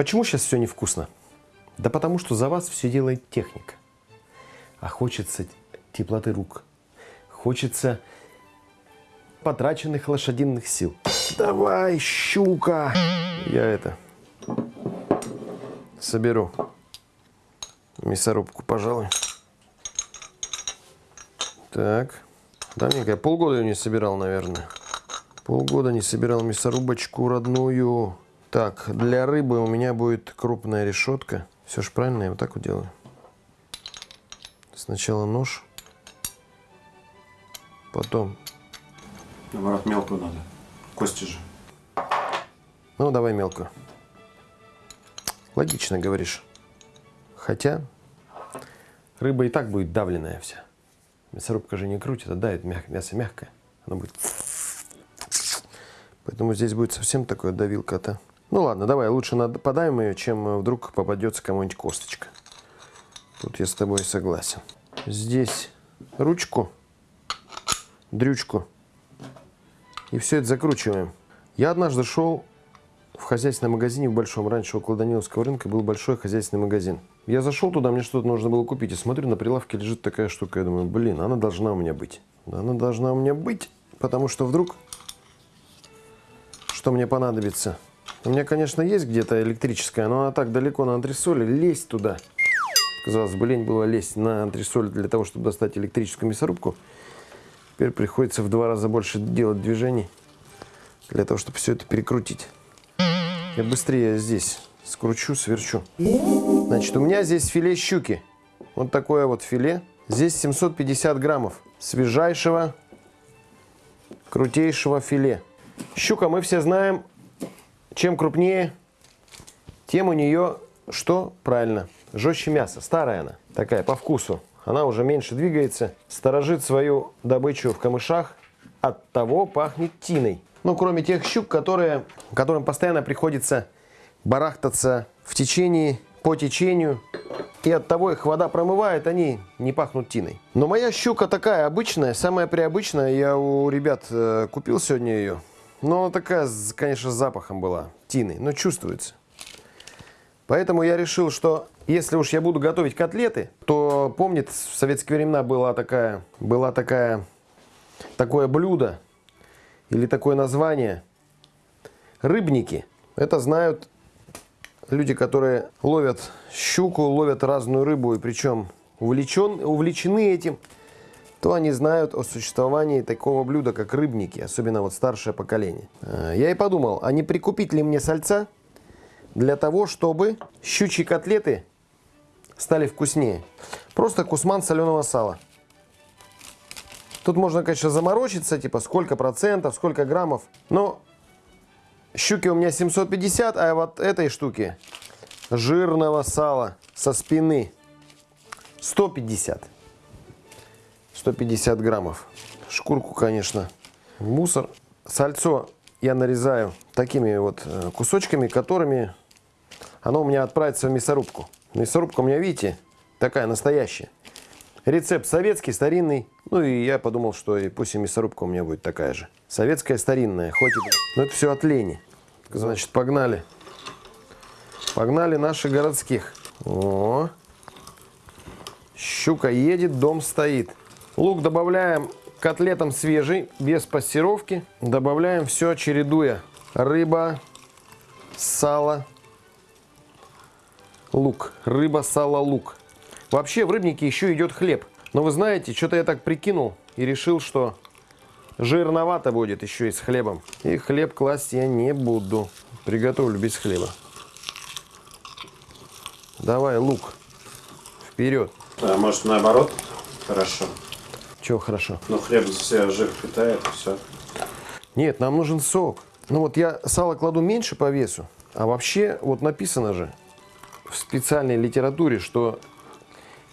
Почему сейчас все невкусно? Да потому что за вас все делает техника. А хочется теплоты рук. Хочется потраченных лошадиных сил. Давай, щука! Я это соберу мясорубку, пожалуй. Так. Давненько. Я полгода ее не собирал, наверное. Полгода не собирал мясорубочку родную. Так, для рыбы у меня будет крупная решетка. Все же правильно, я вот так вот делаю. Сначала нож. Потом. Наоборот, мелкую надо. Кости же. Ну, давай мелкую. Логично говоришь. Хотя рыба и так будет давленная вся. Мясорубка же не крутит, а давит мяг, мясо мягкое. Оно будет... Поэтому здесь будет совсем такое давилка-то. Ну ладно, давай лучше подаем ее, чем вдруг попадется кому-нибудь косточка. Тут я с тобой согласен. Здесь ручку, дрючку. И все это закручиваем. Я однажды шел в хозяйственном магазине в Большом. Раньше около Даниловского рынка был большой хозяйственный магазин. Я зашел туда, мне что-то нужно было купить. И смотрю, на прилавке лежит такая штука. Я думаю, блин, она должна у меня быть. Она должна у меня быть, потому что вдруг что мне понадобится. У меня, конечно, есть где-то электрическая, но она так далеко на антресоле. Лезть туда. Казалось бы, лень было лезть на антресоль для того, чтобы достать электрическую мясорубку. Теперь приходится в два раза больше делать движений для того, чтобы все это перекрутить. Я быстрее здесь скручу, сверчу. Значит, у меня здесь филе щуки. Вот такое вот филе. Здесь 750 граммов свежайшего, крутейшего филе. Щука, мы все знаем, чем крупнее, тем у нее что? Правильно, жестче мясо. Старая она, такая, по вкусу. Она уже меньше двигается, сторожит свою добычу в камышах, от того пахнет тиной. Ну, кроме тех щук, которые, которым постоянно приходится барахтаться в течении, по течению. И от того их вода промывает, они не пахнут тиной. Но моя щука такая обычная, самая приобычная. Я у ребят э, купил сегодня ее. Но она такая, конечно, с запахом была, тины, но чувствуется. Поэтому я решил, что если уж я буду готовить котлеты, то помнит, в советские времена была такая, была такая, такое блюдо, или такое название. Рыбники. Это знают люди, которые ловят щуку, ловят разную рыбу, и причем увлечен, увлечены этим, то они знают о существовании такого блюда, как рыбники, особенно вот старшее поколение. Э, я и подумал, а не прикупить ли мне сальца для того, чтобы щучьи котлеты стали вкуснее. Просто кусман соленого сала. Тут можно, конечно, заморочиться, типа сколько процентов, сколько граммов. Но щуки у меня 750, а вот этой штуки жирного сала со спины 150. 150 граммов. Шкурку, конечно, мусор. Сальцо я нарезаю такими вот э, кусочками, которыми оно у меня отправится в мясорубку. Мясорубка у меня, видите, такая настоящая. Рецепт советский, старинный. Ну и я подумал, что и пусть и мясорубка у меня будет такая же. Советская, старинная, хоть и... Но это все от лени. Значит, погнали. Погнали наших городских. О, щука едет, дом стоит. Лук добавляем котлетам свежий, без пассировки. Добавляем все, чередуя. Рыба, сало, лук. Рыба, сало, лук. Вообще в рыбнике еще идет хлеб. Но вы знаете, что-то я так прикинул и решил, что жирновато будет еще и с хлебом. И хлеб класть я не буду. Приготовлю без хлеба. Давай лук. Вперед. А может наоборот? Хорошо. Чего хорошо? Ну хлеб все жир питает, все. Нет, нам нужен сок. Ну вот я сало кладу меньше по весу. А вообще, вот написано же в специальной литературе, что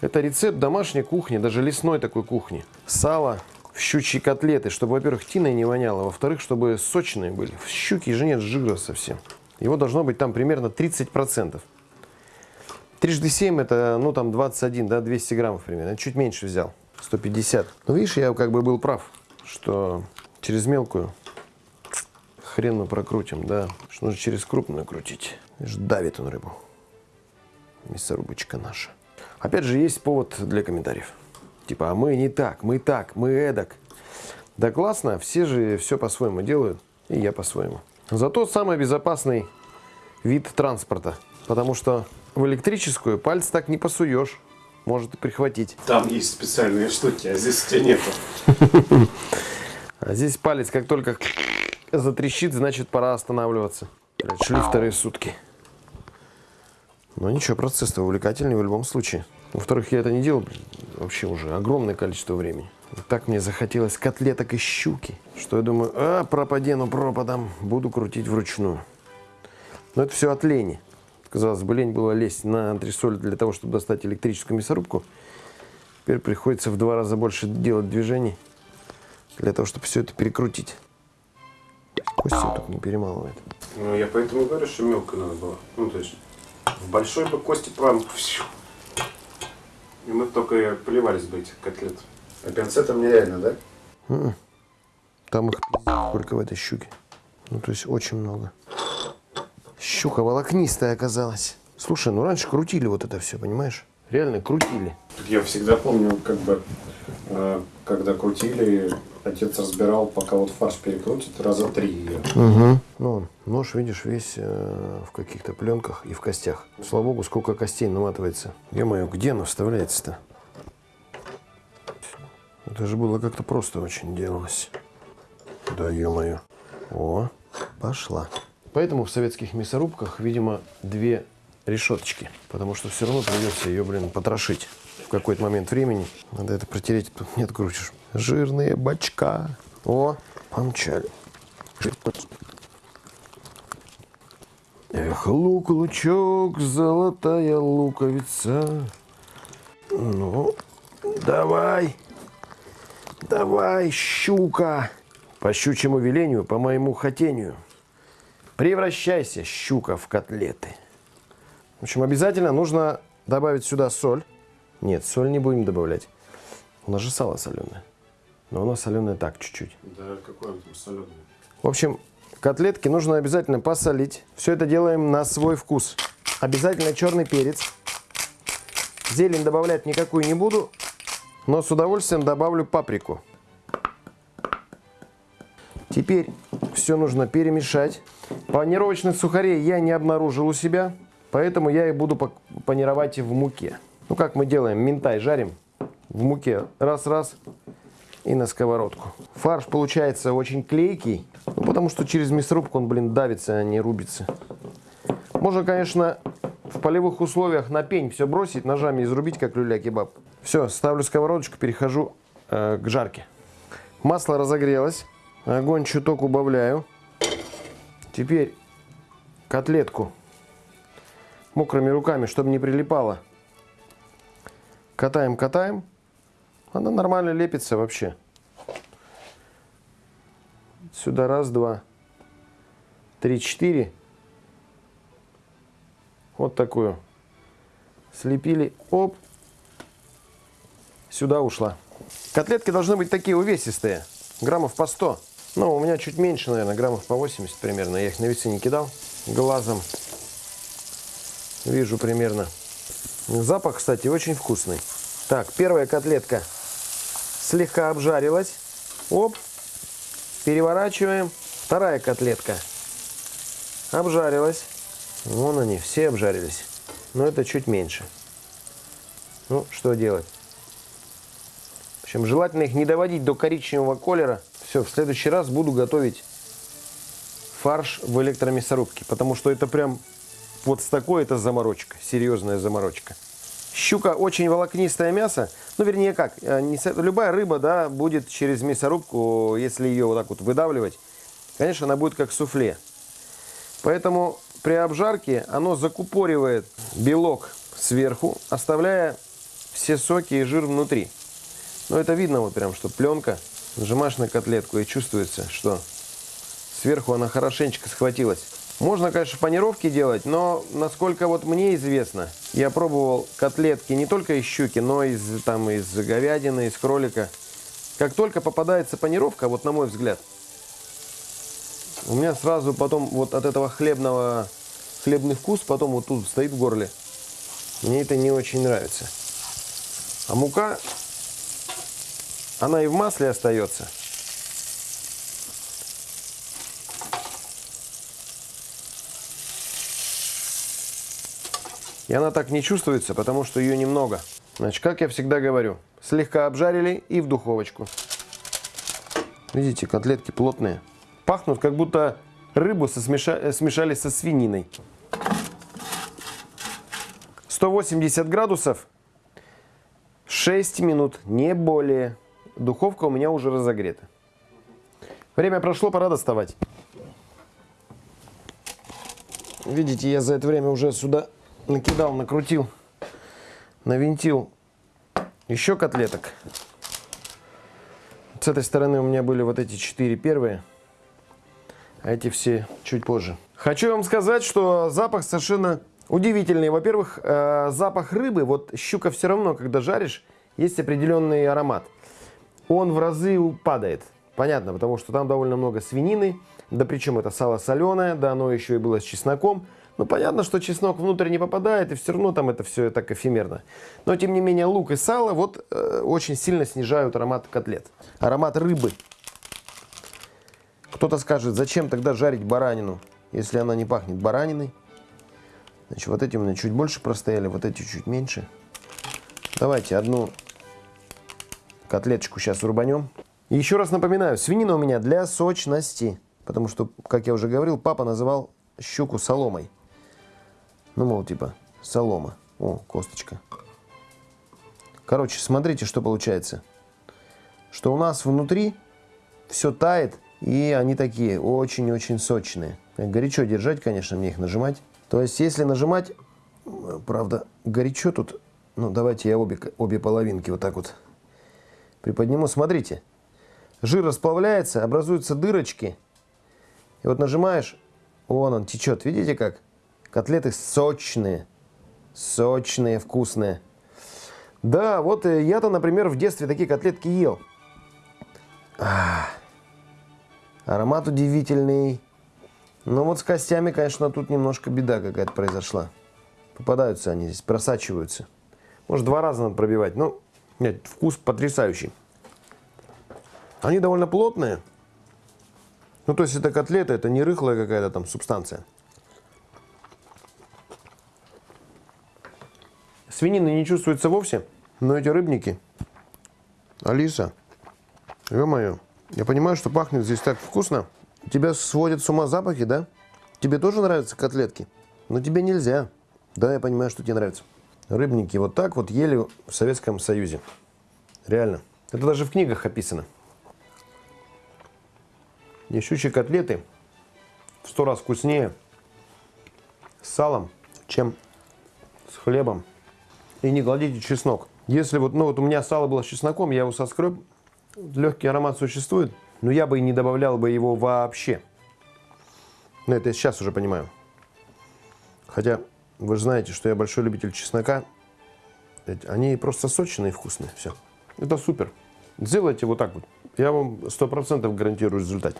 это рецепт домашней кухни, даже лесной такой кухни. Сало в щучьи котлеты, чтобы, во-первых, тиной не воняло, во-вторых, чтобы сочные были. В щуке же нет жира совсем. Его должно быть там примерно 30%. Трижды 7 это, ну, там 21, да, 200 граммов примерно. Я чуть меньше взял, 150. Но видишь, я как бы был прав, что через мелкую хрен мы прокрутим, да. Что нужно через крупную крутить. Видишь, давит он рыбу. Мясорубочка наша. Опять же, есть повод для комментариев. Типа, а мы не так, мы так, мы эдак. Да классно, все же все по-своему делают, и я по-своему. Зато самый безопасный вид транспорта. Потому что в электрическую пальцы так не посуешь. Может и прихватить. Там есть специальные штуки, а здесь у тебя нету. А здесь палец как только затрещит, значит пора останавливаться. Шли вторые сутки. Но ничего, процесс увлекательный в любом случае. Во-вторых, я это не делал вообще уже огромное количество времени. И так мне захотелось котлеток и щуки, что я думаю, а, пропадену пропадом, буду крутить вручную. Но это все от лени. Казалось бы, лень было лезть на антресоль для того, чтобы достать электрическую мясорубку. Теперь приходится в два раза больше делать движений для того, чтобы все это перекрутить. Костя тут не перемалывает. Ну, я поэтому говорю, что мелко надо было. Ну, то есть, в большой бы кости прям... И мы только поливались бы этих котлет. А пинцетом нереально, да? Там их сколько в этой щуке. Ну, то есть очень много. Щука волокнистая оказалась. Слушай, ну раньше крутили вот это все, понимаешь? Реально крутили. Так Я всегда помню, как бы, э, когда крутили, отец разбирал, пока вот фарш перекрутит, раза три ее. Угу. Ну, нож, видишь, весь э, в каких-то пленках и в костях. Слава богу, сколько костей наматывается. Ё-моё, где оно вставляется-то? Это же было как-то просто очень делалось. Да ё-моё. О, пошла. Поэтому в советских мясорубках, видимо, две решеточки. Потому что все равно придется ее, блин, потрошить. В какой-то момент времени надо это протереть, тут не открутишь. Жирные бачка. О, помчали. Эх, лук, лучок, золотая луковица. Ну, давай, давай, щука. По щучьему велению, по моему хотению. Превращайся, щука, в котлеты. В общем, обязательно нужно добавить сюда соль. Нет, соль не будем добавлять. У нас же сало соленое. Но оно соленое так, чуть-чуть. Да, какой он там соленый. В общем, котлетки нужно обязательно посолить. Все это делаем на свой вкус. Обязательно черный перец. Зелень добавлять никакую не буду, но с удовольствием добавлю паприку. Теперь все нужно перемешать. Панировочных сухарей я не обнаружил у себя, поэтому я их буду панировать в муке. Ну как мы делаем? Минтай жарим в муке. Раз-раз и на сковородку. Фарш получается очень клейкий, ну, потому что через мясорубку он, блин, давится, а не рубится. Можно, конечно, в полевых условиях на пень все бросить, ножами изрубить, как люля-кебаб. Все, ставлю сковородочку, перехожу э, к жарке. Масло разогрелось, огонь чуток убавляю. Теперь котлетку мокрыми руками, чтобы не прилипало. Катаем, катаем. Она нормально лепится вообще. Сюда раз, два, три, четыре. Вот такую. Слепили. Оп. Сюда ушла. Котлетки должны быть такие увесистые. Граммов по 100. Ну, у меня чуть меньше, наверное, граммов по 80 примерно. Я их на весы не кидал. Глазом вижу примерно. Запах, кстати, очень вкусный. Так, первая котлетка слегка обжарилась. Оп. Переворачиваем. Вторая котлетка обжарилась. Вон они, все обжарились. Но это чуть меньше. Ну, что делать? В общем, желательно их не доводить до коричневого колера. Все, в следующий раз буду готовить фарш в электромясорубке. Потому что это прям вот с такой это заморочка. Серьезная заморочка. Щука очень волокнистое мясо. Ну, вернее, как, э, не любая рыба, да, будет через мясорубку, если ее вот так вот выдавливать, конечно, она будет как суфле. Поэтому при обжарке оно закупоривает белок сверху, оставляя все соки и жир внутри. Но это видно вот прям, что пленка, нажимаешь на котлетку и чувствуется, что сверху она хорошенечко схватилась. Можно, конечно, панировки делать, но насколько вот мне известно, я пробовал котлетки не только из щуки, но и из, там, из говядины, из кролика. Как только попадается панировка, вот на мой взгляд, у меня сразу потом вот от этого хлебного хлебный вкус, потом вот тут стоит в горле. Мне это не очень нравится. А мука, она и в масле остается. И она так не чувствуется, потому что ее немного. Значит, как я всегда говорю, слегка обжарили и в духовочку. Видите, котлетки плотные. Пахнут, как будто рыбу сосмеша- э, смешали со свининой. 180 градусов, 6 минут, не более. Духовка у меня уже разогрета. Время прошло, пора доставать. Видите, я за это время уже сюда накидал, накрутил, навинтил еще котлеток. С этой стороны у меня были вот эти четыре первые, а эти все чуть позже. Хочу вам сказать, что запах совершенно удивительный. Во-первых, э, запах рыбы, вот щука все равно, когда жаришь, есть определенный аромат. Он в разы падает. Понятно, потому что там довольно много свинины, да причем это сало соленое, да оно еще и было с чесноком. Ну, понятно, что чеснок внутрь не попадает, и все равно там это все так эфемерно. Но, тем не менее, лук и сало вот э, очень сильно снижают аромат котлет. Аромат рыбы. Кто-то скажет, зачем тогда жарить баранину, если она не пахнет бараниной? Значит, вот эти у меня чуть больше простояли, вот эти чуть меньше. Давайте одну котлеточку сейчас рубанем. Еще раз напоминаю, свинина у меня для сочности. Потому что, как я уже говорил, папа называл щуку соломой. Ну, мол, типа, солома. О, косточка. Короче, смотрите, что получается. Что у нас внутри все тает, и они такие очень-очень сочные. Горячо держать, конечно, мне их нажимать. То есть, если нажимать, правда, горячо тут, ну, давайте я обе, обе половинки вот так вот приподниму. Смотрите, жир расплавляется, образуются дырочки. И вот нажимаешь, вон он течет. Видите как? Котлеты сочные, сочные, вкусные. Да, вот э, я-то, например, в детстве такие котлетки ел. Аромат удивительный. Но вот с костями, конечно, тут немножко беда какая-то произошла. Попадаются они здесь, просачиваются. Может, два раза надо пробивать. Ну, нет, вкус потрясающий. Они довольно плотные. Ну, то есть это котлета, это не рыхлая какая-то там субстанция. Свинины не чувствуется вовсе, но эти рыбники. Алиса, ё-моё, я понимаю, что пахнет здесь так вкусно. Тебя сводят с ума запахи, да? Тебе тоже нравятся котлетки? Но тебе нельзя. Да, я понимаю, что тебе нравится. Рыбники вот так вот ели в Советском Союзе. Реально. Это даже в книгах описано. И щучьи котлеты в сто раз вкуснее с салом, чем с хлебом. И не кладите чеснок. Если вот, ну вот у меня сало было с чесноком, я его соскреб, легкий аромат существует, но я бы и не добавлял бы его вообще. Но это я сейчас уже понимаю. Хотя вы же знаете, что я большой любитель чеснока. Они просто сочные и вкусные. Все. Это супер. Сделайте вот так вот. Я вам сто процентов гарантирую результат.